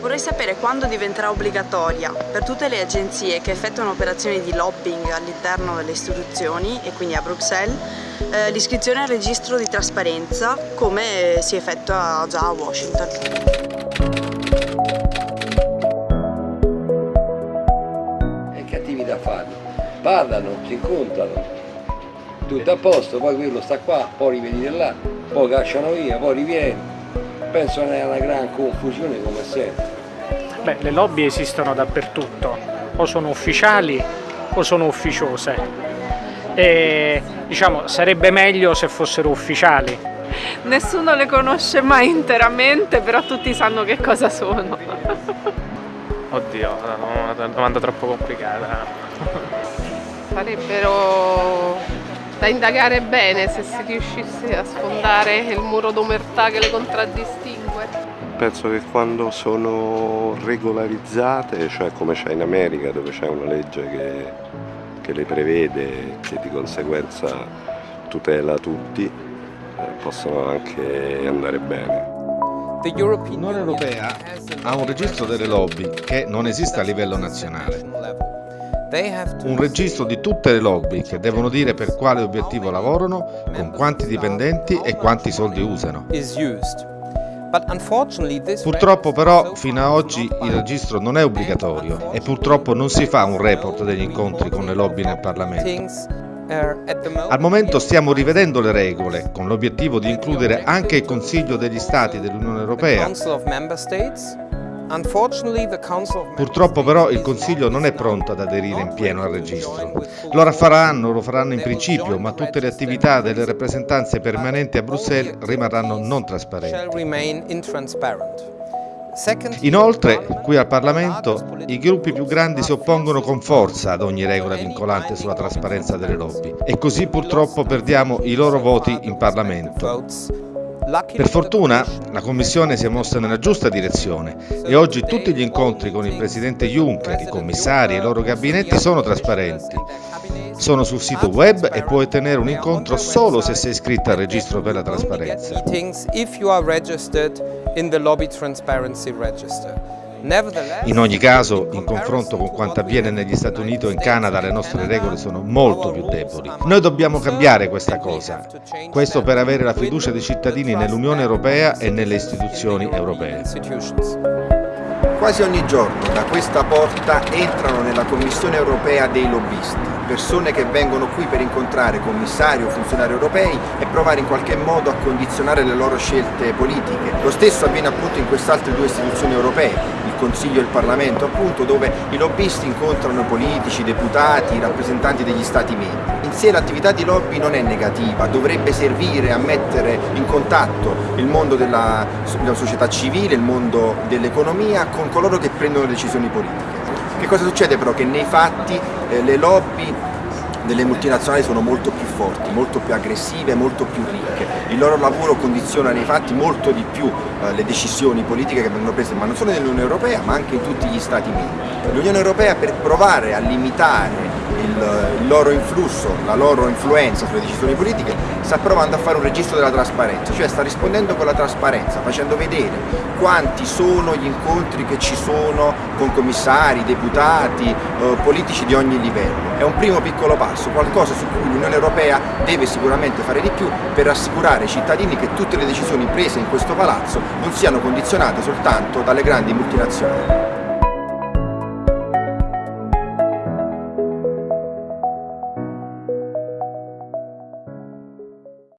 Vorrei sapere quando diventerà obbligatoria per tutte le agenzie che effettuano operazioni di lobbying all'interno delle istituzioni e quindi a Bruxelles eh, l'iscrizione al registro di trasparenza come si effettua già a Washington. Parlano, si incontrano, tutto a posto, poi quello sta qua, poi rivedi là, poi cacciano via, poi riviene. Penso che è una gran confusione come sempre. Beh, le lobby esistono dappertutto, o sono ufficiali o sono ufficiose. E diciamo sarebbe meglio se fossero ufficiali. Nessuno le conosce mai interamente, però tutti sanno che cosa sono. Oddio, no, una domanda troppo complicata. Sarebbero da indagare bene se si riuscisse a sfondare il muro d'omertà che le contraddistingue. Penso che quando sono regolarizzate, cioè come c'è in America dove c'è una legge che, che le prevede e che di conseguenza tutela tutti, eh, possono anche andare bene. L'Unione Europea ha un registro delle lobby che non esiste a livello nazionale. Un registro di tutte le lobby che devono dire per quale obiettivo lavorano, con quanti dipendenti e quanti soldi usano. Purtroppo però fino ad oggi il registro non è obbligatorio e purtroppo non si fa un report degli incontri con le lobby nel Parlamento. Al momento stiamo rivedendo le regole con l'obiettivo di includere anche il Consiglio degli Stati dell'Unione Europea. Purtroppo però il Consiglio non è pronto ad aderire in pieno al registro. Lo faranno, lo faranno in principio, ma tutte le attività delle rappresentanze permanenti a Bruxelles rimarranno non trasparenti. Inoltre, qui al Parlamento, i gruppi più grandi si oppongono con forza ad ogni regola vincolante sulla trasparenza delle lobby e così purtroppo perdiamo i loro voti in Parlamento. Per fortuna la Commissione si è mossa nella giusta direzione e oggi tutti gli incontri con il Presidente Juncker, i commissari e i loro gabinetti sono trasparenti. Sono sul sito web e puoi ottenere un incontro solo se sei iscritto al registro per la trasparenza. In ogni caso, in confronto con quanto avviene negli Stati Uniti o in Canada, le nostre regole sono molto più deboli. Noi dobbiamo cambiare questa cosa, questo per avere la fiducia dei cittadini nell'Unione Europea e nelle istituzioni europee. Quasi ogni giorno da questa porta entrano nella Commissione europea dei lobbisti, persone che vengono qui per incontrare commissari o funzionari europei e provare in qualche modo a condizionare le loro scelte politiche. Lo stesso avviene appunto in queste altre due istituzioni europee, Consiglio e il Parlamento, appunto, dove i lobbisti incontrano politici, deputati, rappresentanti degli Stati membri. In sé l'attività di lobby non è negativa, dovrebbe servire a mettere in contatto il mondo della, della società civile, il mondo dell'economia con coloro che prendono decisioni politiche. Che cosa succede però? Che nei fatti eh, le lobby delle multinazionali sono molto più forti, molto più aggressive, molto più ricche. Il loro lavoro condiziona nei fatti molto di più eh, le decisioni politiche che vengono prese, ma non solo nell'Unione Europea, ma anche in tutti gli Stati membri. L'Unione Europea per provare a limitare il, loro influsso, la loro influenza sulle decisioni politiche, sta provando a fare un registro della trasparenza, cioè sta rispondendo con la trasparenza, facendo vedere quanti sono gli incontri che ci sono con commissari, deputati, eh, politici di ogni livello. È un primo piccolo passo, qualcosa su cui l'Unione Europea deve sicuramente fare di più per rassicurare i cittadini che tutte le decisioni prese in questo palazzo non siano condizionate soltanto dalle grandi multinazionali.